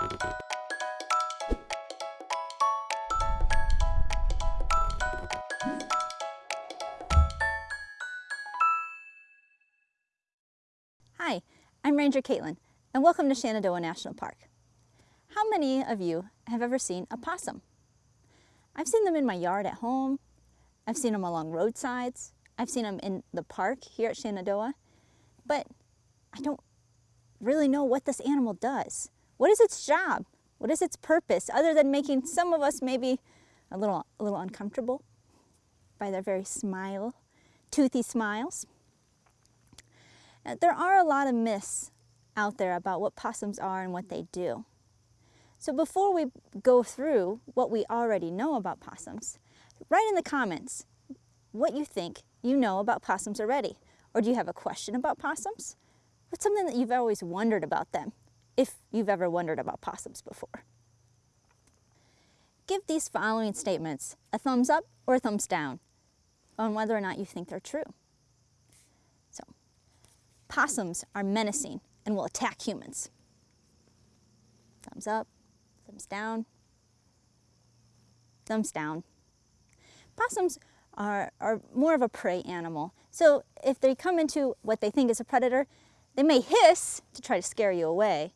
Hi, I'm Ranger Caitlin, and welcome to Shenandoah National Park. How many of you have ever seen a possum? I've seen them in my yard at home, I've seen them along roadsides, I've seen them in the park here at Shenandoah, but I don't really know what this animal does. What is its job? What is its purpose other than making some of us maybe a little, a little uncomfortable by their very smile, toothy smiles? Uh, there are a lot of myths out there about what possums are and what they do. So before we go through what we already know about possums, write in the comments what you think you know about possums already. Or do you have a question about possums? What's something that you've always wondered about them, if you've ever wondered about possums before? Give these following statements a thumbs up or a thumbs down on whether or not you think they're true. So, possums are menacing and will attack humans. Thumbs up, thumbs down, thumbs down. Possums are, are more of a prey animal. So if they come into what they think is a predator, they may hiss to try to scare you away.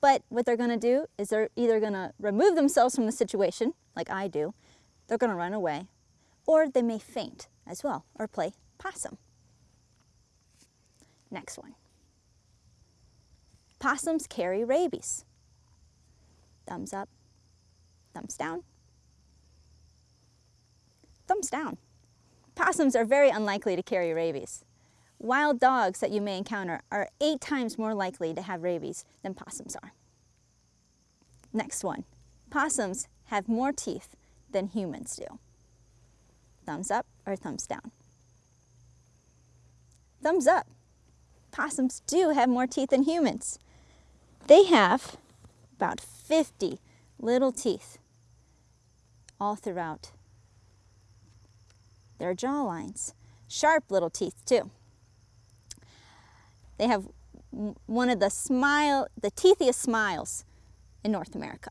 But what they're going to do is they're either going to remove themselves from the situation, like I do, they're going to run away, or they may faint as well, or play possum. Next one. Possums carry rabies. Thumbs up, thumbs down, thumbs down. Possums are very unlikely to carry rabies. Wild dogs that you may encounter are eight times more likely to have rabies than possums are. Next one. Possums have more teeth than humans do. Thumbs up or thumbs down? Thumbs up. Possums do have more teeth than humans. They have about 50 little teeth all throughout their jaw lines. Sharp little teeth too. They have one of the smile, the teethiest smiles in North America.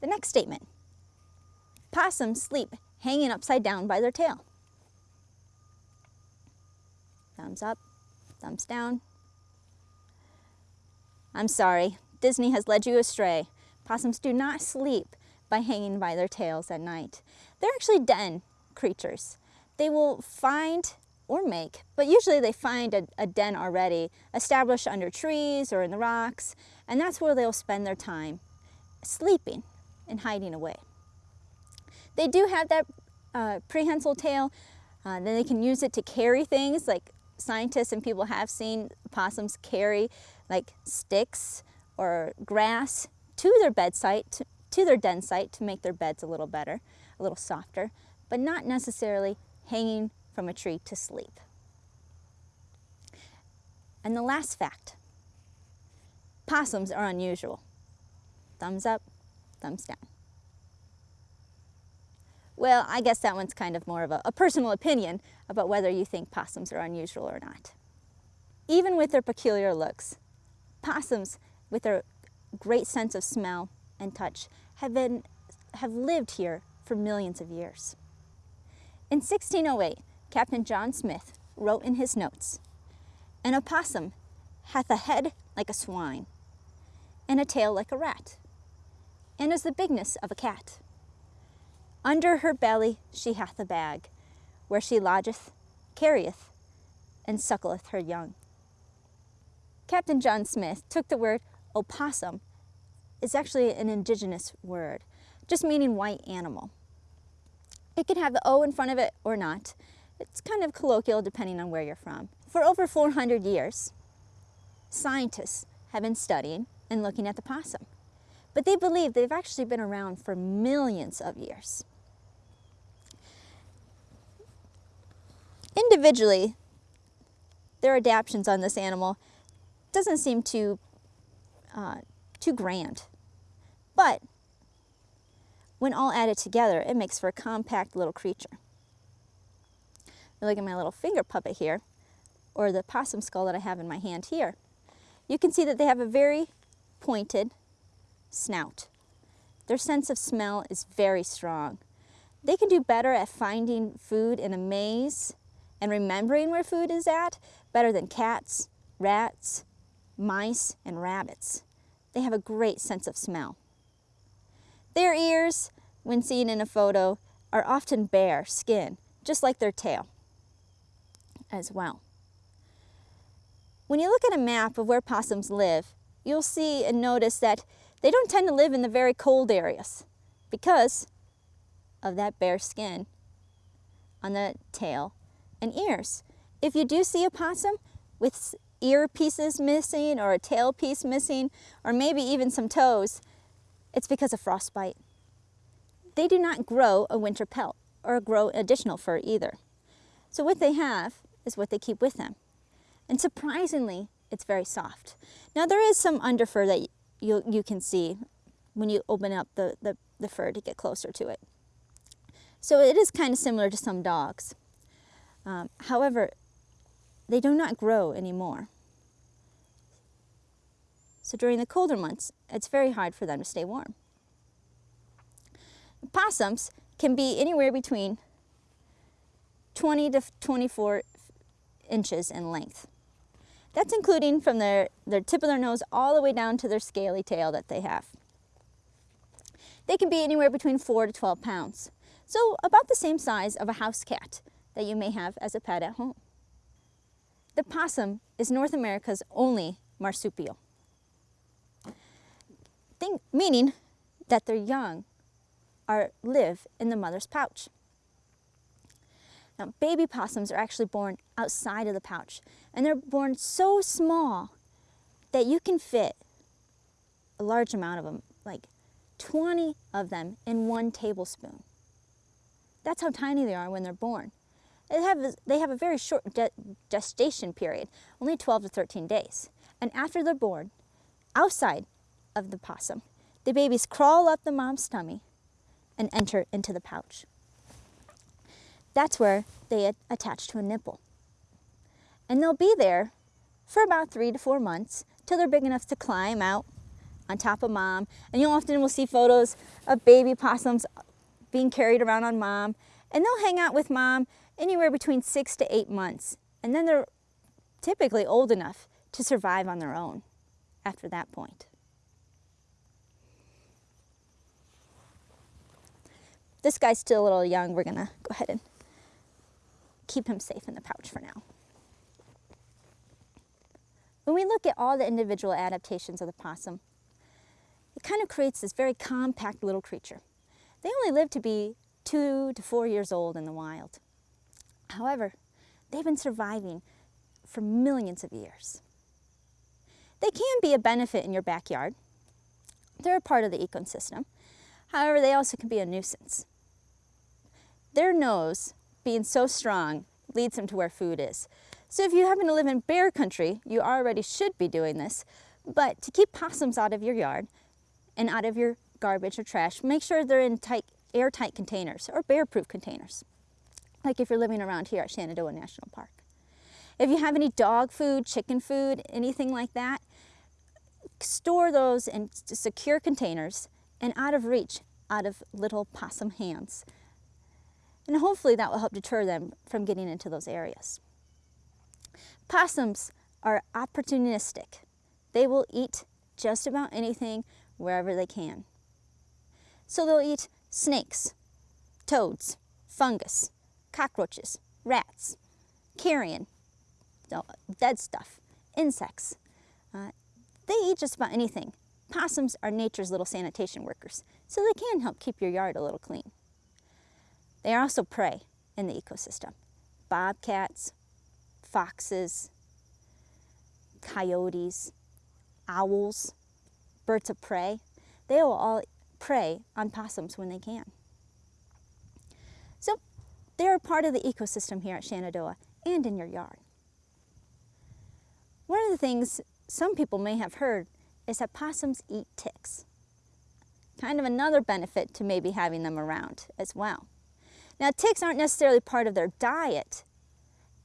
The next statement. Possums sleep hanging upside down by their tail. Thumbs up, thumbs down. I'm sorry, Disney has led you astray. Possums do not sleep by hanging by their tails at night. They're actually den creatures. They will find or make, but usually they find a, a, den already established under trees or in the rocks, and that's where they'll spend their time sleeping and hiding away. They do have that uh, prehensile tail, uh, then they can use it to carry things like scientists and people have seen possums carry like sticks or grass to their bed site, to, to their den site to make their beds a little better, a little softer, but not necessarily hanging from a tree to sleep. And the last fact, possums are unusual. Thumbs up, thumbs down. Well, I guess that one's kind of more of a, a, personal opinion about whether you think possums are unusual or not. Even with their peculiar looks, possums, with their great sense of smell and touch, have, been, have lived here for millions of years. In 1608, Captain John Smith wrote in his notes, An opossum hath a head like a swine, and a tail like a rat, and is the bigness of a cat. Under her belly she hath a bag, where she lodgeth, carrieth, and suckleth her young. Captain John Smith took the word opossum, is actually an indigenous word, just meaning white animal. It can have the O in front of it or not. It's kind of colloquial depending on where you're from. For over 400 years, scientists have been studying and looking at the possum. But they believe they've actually been around for millions of years. Individually, their adaptations on this animal doesn't seem too, uh, too grand. But when all added together, it makes for a compact little creature. Look at my little finger puppet here. or the possum skull that I have in my hand here, you can see that they have a very pointed snout. Their sense of smell is very strong. They can do better at finding food in a maze and remembering where food is at better than cats, rats, mice, and rabbits. They have a great sense of smell. Their ears, when seen in a photo, are often bare skin, just like their tail as well. When you look at a map of where possums live, you'll see and notice that they don't tend to live in the very cold areas because of that bare skin on the tail and ears. If you do see a possum with ear pieces missing or a tail piece missing or maybe even some toes, it's because of frostbite. They do not grow a winter pelt or grow additional fur either. So what they have is what they keep with them. And surprisingly, it's very soft. Now there is some underfur that you, you can see when you open up the, the, the fur to get closer to it. So it is kind of similar to some dogs. Um, however, they do not grow anymore. So during the colder months, it's very hard for them to stay warm. Possums can be anywhere between 20 to 24 inches in length. That's including from their, their tip of their nose all the way down to their scaly tail that they have. They can be anywhere between 4 to 12 pounds, so about the same size of a house cat that you may have as a pet at home. The possum is North America's only marsupial, Think, meaning that their young are, live in the mother's pouch. Now, baby possums are actually born outside of the pouch, and they're born so small that you can fit a large amount of them, like 20 of them in one tablespoon. That's how tiny they are when they're born. They have, they have a very short gestation period, only 12 to 13 days. And after they're born, outside of the possum, the babies crawl up the mom's tummy and enter into the pouch. That's where they attach to a nipple. And they'll be there for about three to four months till they're big enough to climb out on top of mom. And you'll often will see photos of baby possums being carried around on mom. And they'll hang out with mom anywhere between six to eight months. And then they're typically old enough to survive on their own after that point. This guy's still a little young. We're gonna go ahead and keep him safe in the pouch for now. When we look at all the individual adaptations of the possum, it kind of creates this very compact little creature. They only live to be two to four years old in the wild. However, they've been surviving for millions of years. They can be a benefit in your backyard. They're a part of the ecosystem. However, they also can be a nuisance. Their nose being so strong leads them to where food is. So if you happen to live in bear country, you already should be doing this. But to keep possums out of your yard and out of your garbage or trash, make sure they're in tight, airtight containers or bear-proof containers, like if you're living around here at Shenandoah National Park. If you have any dog food, chicken food, anything like that, store those in secure containers and out of reach, out of little possum hands. And hopefully that will help deter them from getting into those areas. Possums are opportunistic. They will eat just about anything wherever they can. So they'll eat snakes, toads, fungus, cockroaches, rats, carrion, dead stuff, insects. Uh, they eat just about anything. Possums are nature's little sanitation workers, so they can help keep your yard a little clean. They are also prey in the ecosystem. Bobcats, foxes, coyotes, owls, birds of prey, they will all prey on possums when they can. So they're part of the ecosystem here at Shenandoah and in your yard. One of the things some people may have heard is that possums eat ticks. Kind of another benefit to maybe having them around as well. Now ticks aren't necessarily part of their diet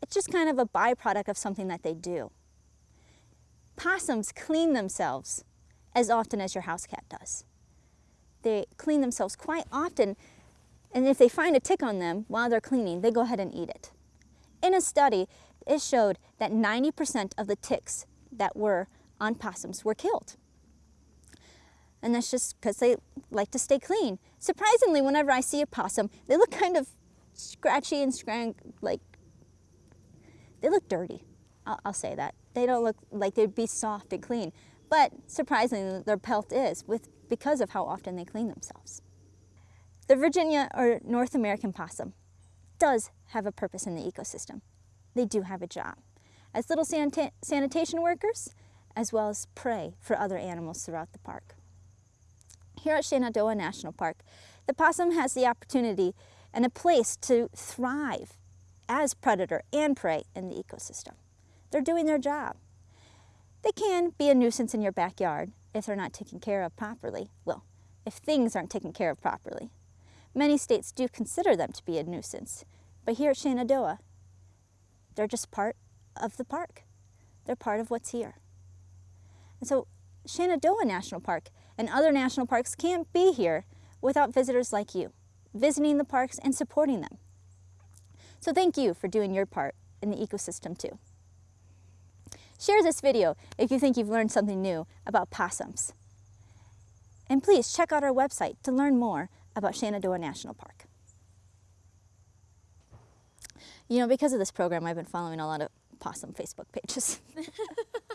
It's just kind of a byproduct of something that they do. Possums clean themselves as often as your house cat does. They clean themselves quite often, and if they find a tick on them while they're cleaning, they go ahead and eat it. In a study, it showed that 90% of the ticks that were on possums were killed. And that's just because they like to stay clean. Surprisingly, whenever I see a possum, they look kind of scratchy and scrang, like, they look dirty. I'll, I'll say that. They don't look like they'd be soft and clean. But surprisingly, their pelt is with, because of how often they clean themselves. The Virginia or North American possum does have a purpose in the ecosystem. They do have a job as little sanita sanitation workers as well as prey for other animals throughout the park. Here at Shenandoah National Park, the possum has the opportunity and a place to thrive as predator and prey in the ecosystem. They're doing their job. They can be a nuisance in your backyard if they're not taken care of properly. Well, if things aren't taken care of properly. Many states do consider them to be a nuisance, but here at Shenandoah, they're just part of the park. They're part of what's here. And so Shenandoah National Park and other national parks can't be here without visitors like you, visiting the parks and supporting them. So thank you for doing your part in the ecosystem too. Share this video if you think you've learned something new about possums. And please check out our website to learn more about Shenandoah National Park. You know, because of this program, I've been following a lot of possum Facebook pages.